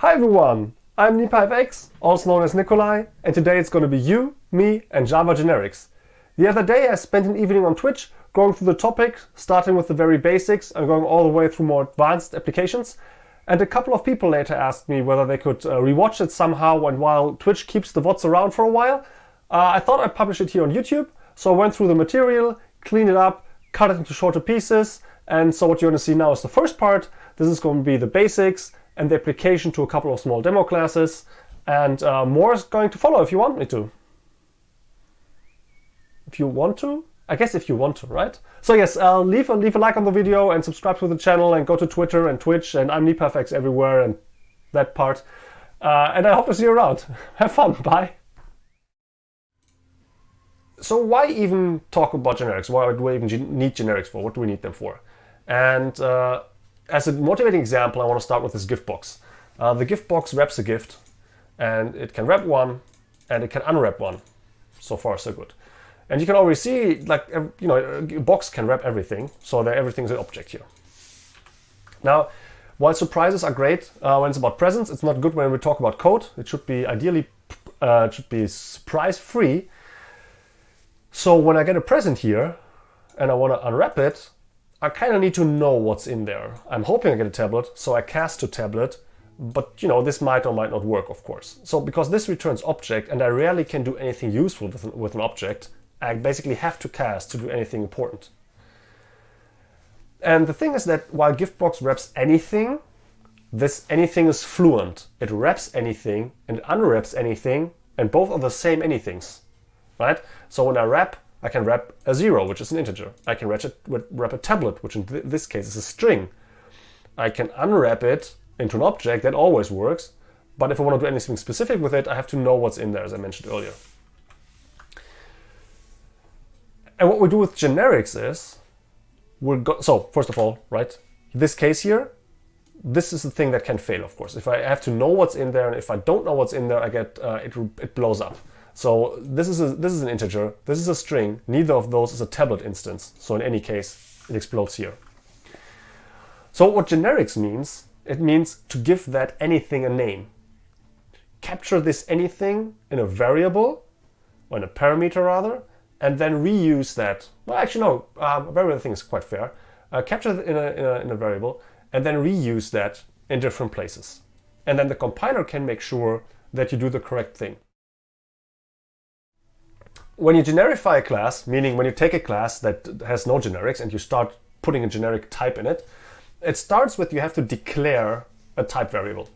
Hi everyone, I'm NipaFX, also known as Nicolai, and today it's going to be you, me and Java generics. The other day I spent an evening on Twitch going through the topic, starting with the very basics and going all the way through more advanced applications. And a couple of people later asked me whether they could uh, rewatch it somehow and while Twitch keeps the VODs around for a while. Uh, I thought I'd publish it here on YouTube, so I went through the material, cleaned it up, cut it into shorter pieces, and so what you're going to see now is the first part. This is going to be the basics and the application to a couple of small demo classes. And uh, more is going to follow if you want me to. If you want to? I guess if you want to, right? So yes, uh, leave, a, leave a like on the video and subscribe to the channel and go to Twitter and Twitch and I'm NipaFX everywhere and that part. Uh, and I hope to see you around. Have fun. Bye. So why even talk about generics? Why do we even need generics for? What do we need them for? And uh, as a motivating example, I want to start with this gift box. Uh, the gift box wraps a gift, and it can wrap one, and it can unwrap one. So far, so good. And you can already see, like, you know, a box can wrap everything, so that everything's an object here. Now, while surprises are great uh, when it's about presents, it's not good when we talk about code. It should be ideally, uh, it should be surprise-free. So when I get a present here, and I want to unwrap it, I kind of need to know what's in there. I'm hoping I get a tablet, so I cast to tablet, but you know, this might or might not work, of course. So because this returns object and I rarely can do anything useful with an, with an object, I basically have to cast to do anything important. And the thing is that while Giftbox wraps anything, this anything is fluent. It wraps anything and unwraps anything, and both are the same anythings, right? So when I wrap, I can wrap a zero, which is an integer. I can wrap a, wrap a tablet, which in th this case is a string. I can unwrap it into an object, that always works. But if I want to do anything specific with it, I have to know what's in there, as I mentioned earlier. And what we do with generics is, we're go, so first of all, right, this case here, this is the thing that can fail, of course. If I have to know what's in there, and if I don't know what's in there, I get, uh, it, it blows up. So this is, a, this is an integer, this is a string, neither of those is a tablet instance. So in any case, it explodes here. So what generics means, it means to give that anything a name. Capture this anything in a variable, or in a parameter rather, and then reuse that. Well, actually no, um, variable thing is quite fair. Uh, capture it in a, in, a, in a variable, and then reuse that in different places. And then the compiler can make sure that you do the correct thing. When you generify a class, meaning when you take a class that has no generics and you start putting a generic type in it, it starts with you have to declare a type variable.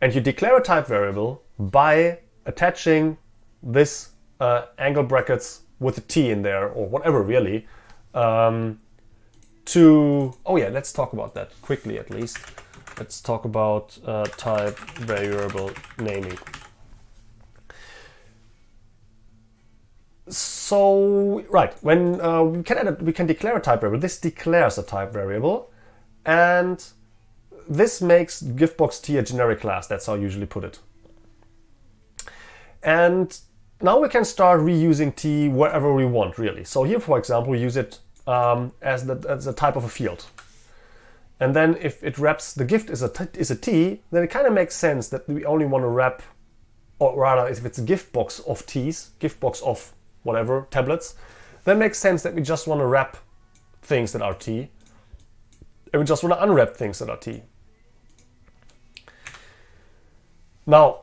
And you declare a type variable by attaching this uh, angle brackets with a t in there or whatever really um, to oh yeah let's talk about that quickly at least let's talk about uh, type variable naming so right when uh, we can we can declare a type variable. This declares a type variable and this makes giftbox t a generic class. That's how I usually put it. And now we can start reusing t wherever we want really. So here for example we use it um, as, the, as type of a field. And then if it wraps the gift is a t, is a t then it kind of makes sense that we only want to wrap or rather if it's a gift box of t's gift box of whatever, tablets, then makes sense that we just want to wrap things that are T, and we just want to unwrap things that are T. Now,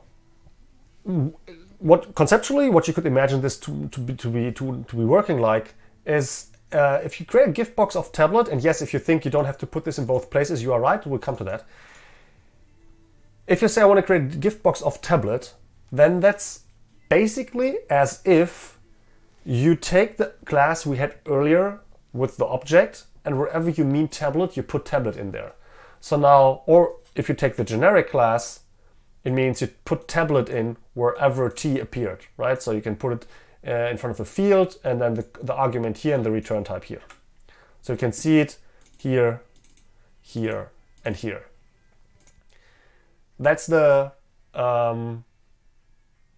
what conceptually, what you could imagine this to, to be to be to, to be working like is uh, if you create a gift box of tablet, and yes, if you think you don't have to put this in both places, you are right. We'll come to that. If you say I want to create a gift box of tablet, then that's basically as if you take the class we had earlier with the object and wherever you mean tablet, you put tablet in there. So now, or if you take the generic class, it means you put tablet in wherever t appeared, right? So you can put it uh, in front of the field and then the, the argument here and the return type here. So you can see it here, here, and here. That's the um,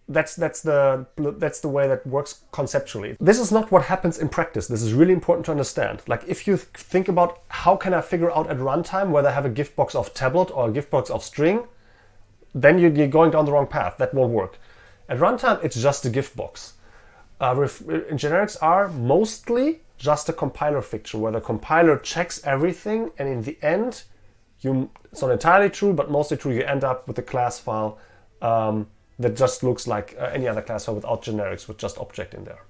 that's that's the that's the way that works conceptually. This is not what happens in practice. This is really important to understand. Like if you think about how can I figure out at runtime whether I have a gift box of tablet or a gift box of string, then you're going down the wrong path. That won't work. At runtime, it's just a gift box. Uh, generics are mostly just a compiler fiction where the compiler checks everything and in the end, you it's not entirely true, but mostly true, you end up with a class file um, that just looks like uh, any other class file without generics with just object in there.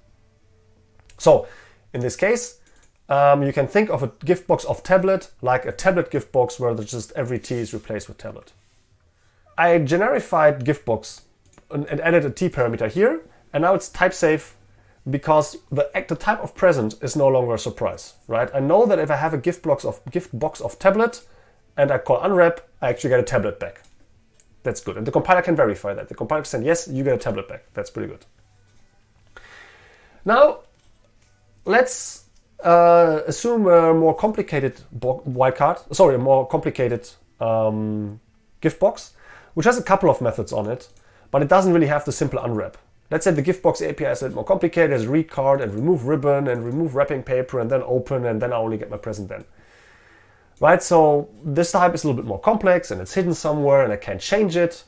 So in this case, um, you can think of a gift box of tablet like a tablet gift box where just every t is replaced with tablet. I generified gift box and, and added a t parameter here, and now it's type safe because the, the type of present is no longer a surprise, right? I know that if I have a gift box of gift box of tablet and I call unwrap, I actually get a tablet back. That's good. And the compiler can verify that. The compiler can say, yes, you get a tablet back. That's pretty good. Now, let's uh, assume a more complicated wildcard, sorry, a more complicated um, gift box, which has a couple of methods on it, but it doesn't really have the simple unwrap. Let's say the giftbox API is a bit more complicated, has read card and remove ribbon and remove wrapping paper and then open and then I only get my present then. Right, so this type is a little bit more complex and it's hidden somewhere and I can't change it.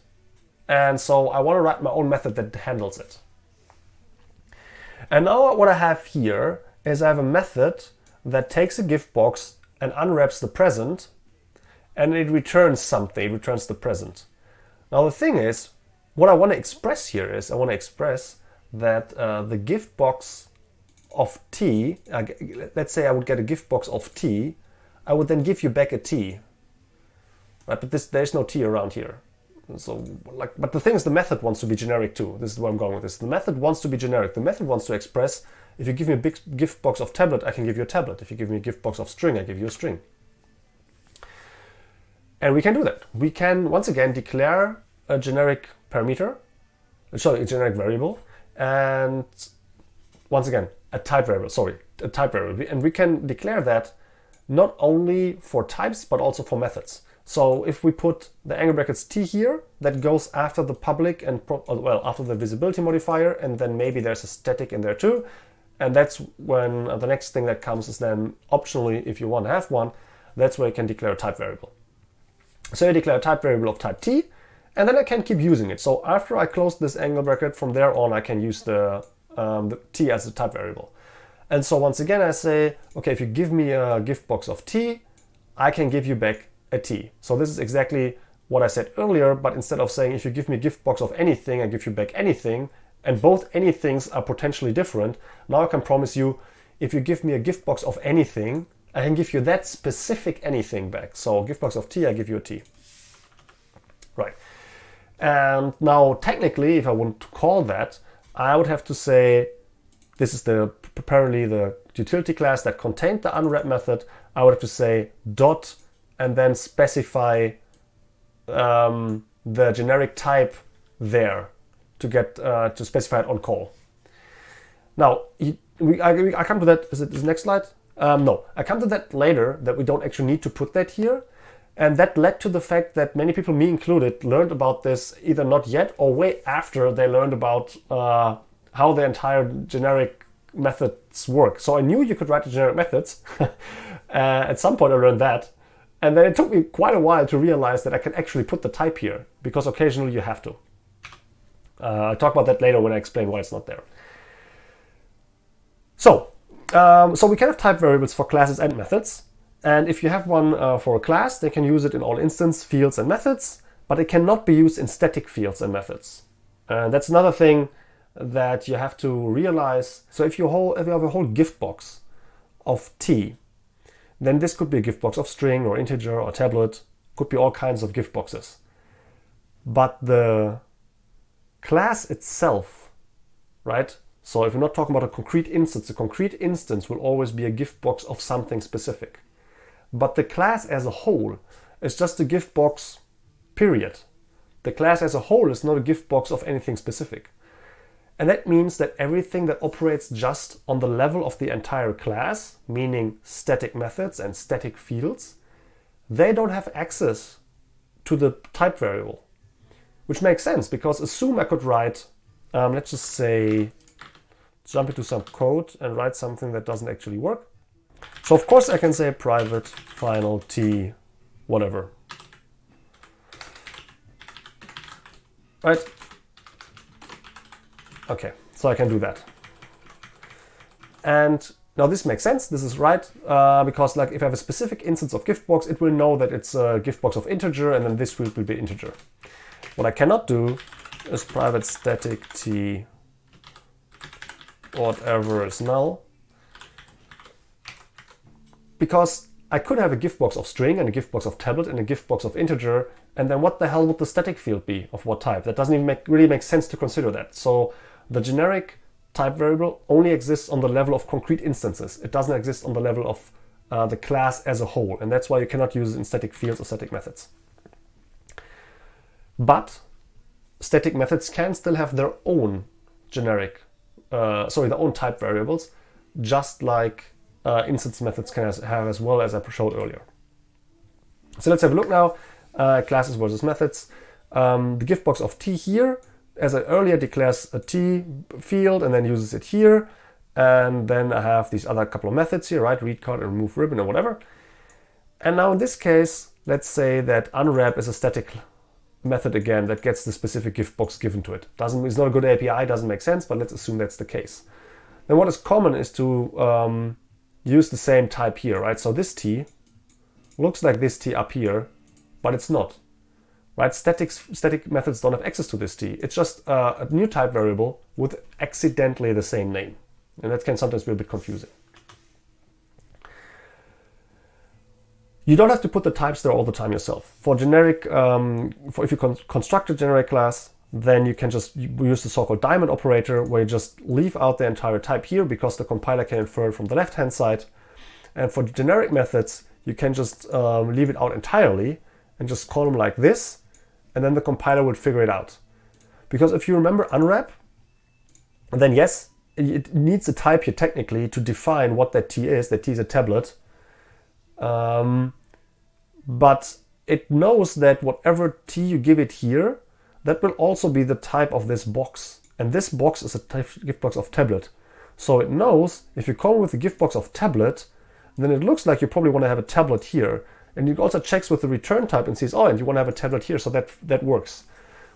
And so I want to write my own method that handles it. And now what I have here is I have a method that takes a gift box and unwraps the present and it returns something, it returns the present. Now the thing is, what I want to express here is I want to express that uh, the gift box of t, uh, let's say I would get a gift box of t, I would then give you back a t. Right, but this, there's no t around here. So, like, but the thing is, the method wants to be generic too. This is where I'm going with this. The method wants to be generic. The method wants to express, if you give me a big gift box of tablet, I can give you a tablet. If you give me a gift box of string, I give you a string. And we can do that. We can, once again, declare a generic parameter, uh, sorry, a generic variable, and once again, a type variable, sorry, a type variable. And we can declare that not only for types, but also for methods. So if we put the angle brackets t here, that goes after the public and, well, after the visibility modifier, and then maybe there's a static in there too. And that's when uh, the next thing that comes is then optionally, if you want to have one, that's where you can declare a type variable. So you declare a type variable of type t, and then I can keep using it. So after I close this angle bracket, from there on I can use the, um, the t as a type variable. And so once again I say, okay, if you give me a gift box of t, I can give you back a t. So this is exactly what I said earlier, but instead of saying if you give me a gift box of anything, I give you back anything, and both anythings are potentially different, now I can promise you, if you give me a gift box of anything, I can give you that specific anything back. So gift box of t, I give you a t. Right. And now technically, if I want to call that, I would have to say, this is the apparently the utility class that contained the unwrap method. I would have to say dot and then specify um, the generic type there to get uh, to specify it on call. Now, we, I, I, come to that. Is it the next slide? Um, no, I come to that later. That we don't actually need to put that here. And that led to the fact that many people, me included, learned about this either not yet or way after they learned about uh, how the entire generic methods work. So I knew you could write the generic methods. uh, at some point I learned that. And then it took me quite a while to realize that I can actually put the type here because occasionally you have to. Uh, I'll talk about that later when I explain why it's not there. So, um, so we can have type variables for classes and methods. And if you have one uh, for a class, they can use it in all instance fields and methods, but it cannot be used in static fields and methods. And that's another thing that you have to realize. So if you, whole, if you have a whole gift box of t, then this could be a gift box of string or integer or tablet, could be all kinds of gift boxes. But the class itself, right? So if you're not talking about a concrete instance, a concrete instance will always be a gift box of something specific. But the class as a whole is just a gift box, period. The class as a whole is not a gift box of anything specific. And that means that everything that operates just on the level of the entire class, meaning static methods and static fields, they don't have access to the type variable. Which makes sense because assume I could write Um, let's just say, jump into some code and write something that doesn't actually work. So of course I can say private final t whatever. Right? Okay, so I can do that. And now this makes sense, this is right, uh, because like if I have a specific instance of giftbox, it will know that it's a giftbox of integer and then this will be integer. What I cannot do is private static t whatever is null because I could have a giftbox of string and a giftbox of tablet and a giftbox of integer, and then what the hell would the static field be of what type? That doesn't even make, really make sense to consider that. So the generic type variable only exists on the level of concrete instances. It doesn't exist on the level of uh, the class as a whole, and that's why you cannot use it in static fields or static methods. But static methods can still have their own generic, uh, sorry, their own type variables, just like uh, instance methods can have as well as I showed earlier. So let's have a look now, uh, classes versus methods. Um, the giftbox of t here, as I earlier declares a t field and then uses it here. And then I have these other couple of methods here, right? Read card and remove ribbon or whatever. And now in this case, let's say that unwrap is a static method again that gets the specific gift box given to it. Doesn't It's not a good API, doesn't make sense, but let's assume that's the case. Then what is common is to um, use the same type here, right? So this t looks like this t up here, but it's not. Right? Static, static methods don't have access to this t. It's just uh, a new type variable with accidentally the same name. And that can sometimes be a bit confusing. You don't have to put the types there all the time yourself. For generic, um, for if you con construct a generic class, then you can just use the so-called diamond operator where you just leave out the entire type here because the compiler can infer it from the left-hand side. And for generic methods, you can just um, leave it out entirely and just call them like this, and then the compiler would figure it out. Because if you remember unwrap, then yes, it needs a type here technically to define what that t is. That t is a tablet. Um, but it knows that whatever t you give it here, that will also be the type of this box. And this box is a gift box of tablet. So it knows if you come with a gift box of tablet, then it looks like you probably want to have a tablet here. And it also checks with the return type and sees, oh, and you want to have a tablet here, so that, that works.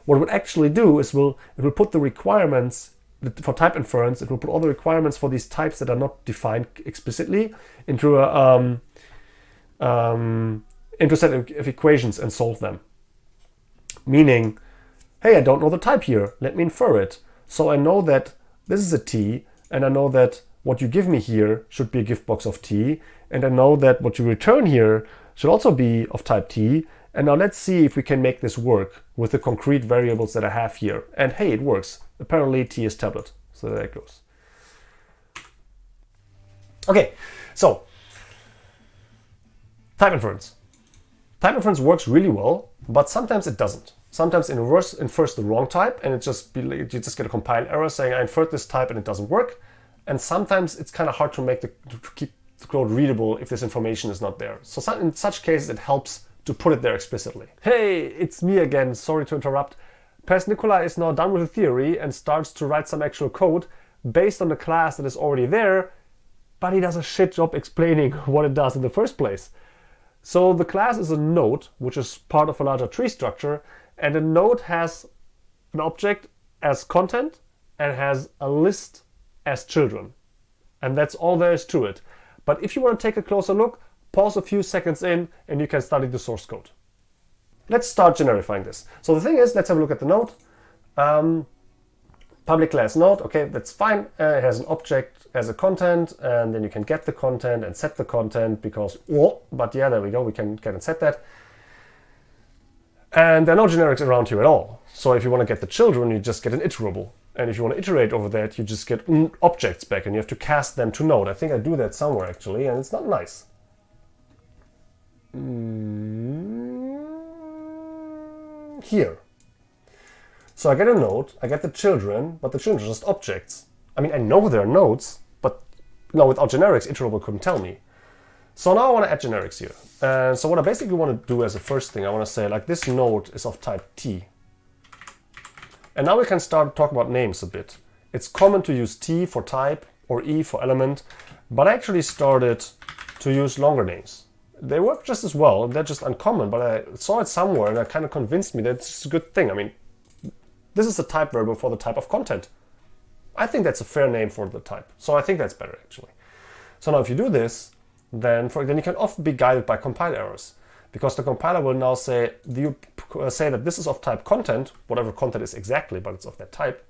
What it would actually do is will it will put the requirements for type inference, it will put all the requirements for these types that are not defined explicitly into a um, um, into a set of equations and solve them. Meaning, hey, I don't know the type here, let me infer it. So I know that this is a t, and I know that what you give me here should be a gift box of t, and I know that what you return here should also be of type t, and now let's see if we can make this work with the concrete variables that I have here. And hey, it works. Apparently t is tablet, so there it goes. Okay, so type inference. Type inference works really well, but sometimes it doesn't. Sometimes it infers, infers the wrong type and it just be, you just get a compile error saying I inferred this type and it doesn't work. And sometimes it's kind of hard to make the to keep code readable if this information is not there. So in such cases it helps to put it there explicitly. Hey, it's me again. Sorry to interrupt. Pers Nicola is now done with the theory and starts to write some actual code based on the class that is already there, but he does a shit job explaining what it does in the first place. So the class is a node, which is part of a larger tree structure, and a node has an object as content and has a list as children. And that's all there is to it. But if you want to take a closer look, pause a few seconds in and you can study the source code. Let's start generifying this. So the thing is, let's have a look at the node. Um, public class node, okay, that's fine. Uh, it has an object as a content, and then you can get the content and set the content because, oh, but yeah, there we go, we can get and set that. And there are no generics around here at all. So if you want to get the children, you just get an iterable. And if you want to iterate over that, you just get objects back and you have to cast them to node. I think I do that somewhere actually, and it's not nice. Mm, here. So I get a node, I get the children, but the children are just objects. I mean, I know they're nodes, but no, without generics, iterable couldn't tell me. So now I want to add generics here. And so what I basically want to do as a first thing, I want to say like this node is of type T. And now we can start to talk about names a bit. It's common to use T for type or E for element, but I actually started to use longer names. They work just as well, they're just uncommon, but I saw it somewhere and it kind of convinced me that it's a good thing. I mean, this is the type variable for the type of content. I think that's a fair name for the type. So I think that's better actually. So now if you do this, then, for, then you can often be guided by compile errors because the compiler will now say, do you say that this is of type content, whatever content is exactly, but it's of that type,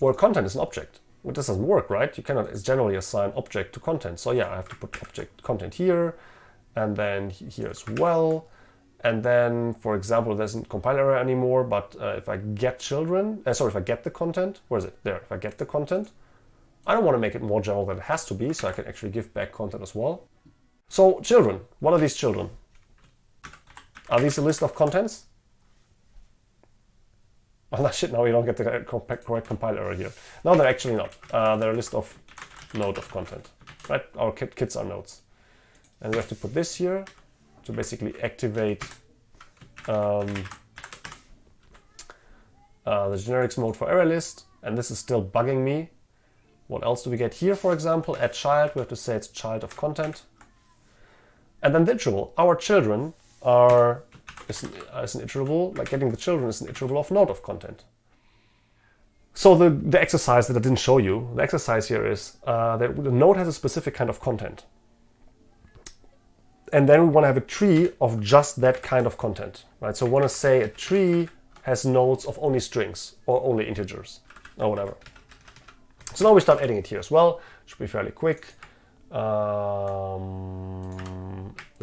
or content is an object. Well, this doesn't work, right? You cannot generally assign object to content. So yeah, I have to put object content here, and then here as well. And then, for example, there isn't compile error anymore, but uh, if I get children, uh, sorry, if I get the content, where is it? There, if I get the content, I don't want to make it more general than it has to be, so I can actually give back content as well. So children, what are these children? Are these a list of contents? Oh no, shit, now we don't get the correct compile error here. No, they're actually not. Uh, they're a list of node of content, right? Our kids are nodes. And we have to put this here to basically activate um, uh, the generics mode for ArrayList. And this is still bugging me. What else do we get here, for example? Add child, we have to say it's child of content. And then the iterable. Our children are is an, is an iterable, like getting the children is an iterable of node of content. So the, the exercise that I didn't show you, the exercise here is uh, that the node has a specific kind of content. And then we want to have a tree of just that kind of content, right? So we want to say a tree has nodes of only strings or only integers or whatever. So now we start adding it here as well. Should be fairly quick. Um,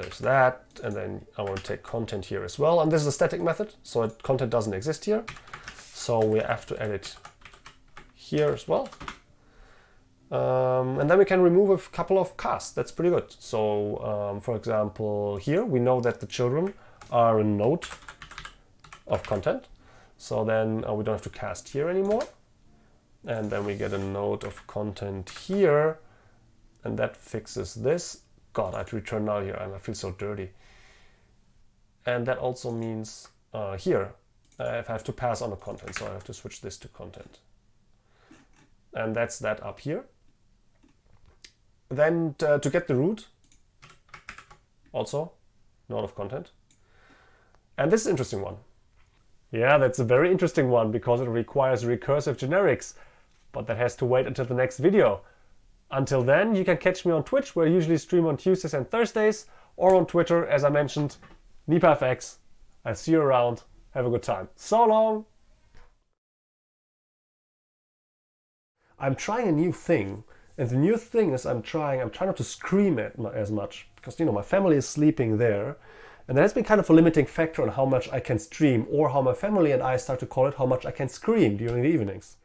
there's that. And then I want to take content here as well. And this is a static method, so content doesn't exist here. So we have to add it here as well. Um, and then we can remove a couple of casts. That's pretty good. So um, for example, here we know that the children are a node of content. So then uh, we don't have to cast here anymore. And then we get a node of content here and that fixes this. God, I have to return now here and I feel so dirty. And that also means uh, here, I have to pass on a content, so I have to switch this to content. And that's that up here. Then uh, to get the root, also node of content. And this is an interesting one. Yeah, that's a very interesting one because it requires recursive generics, but that has to wait until the next video. Until then, you can catch me on Twitch, where I usually stream on Tuesdays and Thursdays, or on Twitter, as I mentioned, NipaFX. I'll see you around. Have a good time. So long! I'm trying a new thing, and the new thing is I'm trying, I'm trying not to scream at as much, because, you know, my family is sleeping there, and that has been kind of a limiting factor on how much I can stream, or how my family and I start to call it how much I can scream during the evenings.